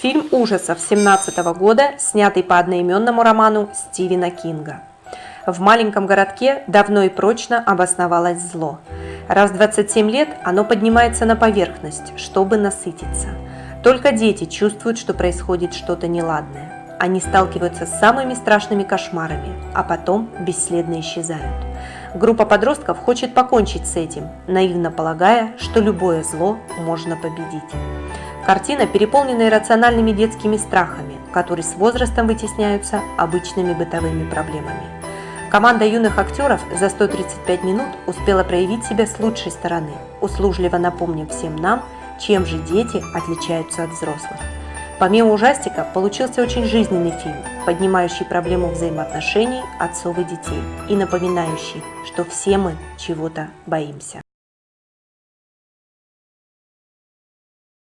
Фильм ужасов 17 года, снятый по одноименному роману Стивена Кинга. В маленьком городке давно и прочно обосновалось зло. Раз в 27 лет оно поднимается на поверхность, чтобы насытиться. Только дети чувствуют, что происходит что-то неладное. Они сталкиваются с самыми страшными кошмарами, а потом бесследно исчезают. Группа подростков хочет покончить с этим, наивно полагая, что любое зло можно победить. Картина переполнена иррациональными детскими страхами, которые с возрастом вытесняются обычными бытовыми проблемами. Команда юных актеров за 135 минут успела проявить себя с лучшей стороны, услужливо напомнив всем нам, чем же дети отличаются от взрослых. Помимо ужастика, получился очень жизненный фильм, поднимающий проблему взаимоотношений отцов и детей и напоминающий, что все мы чего-то боимся.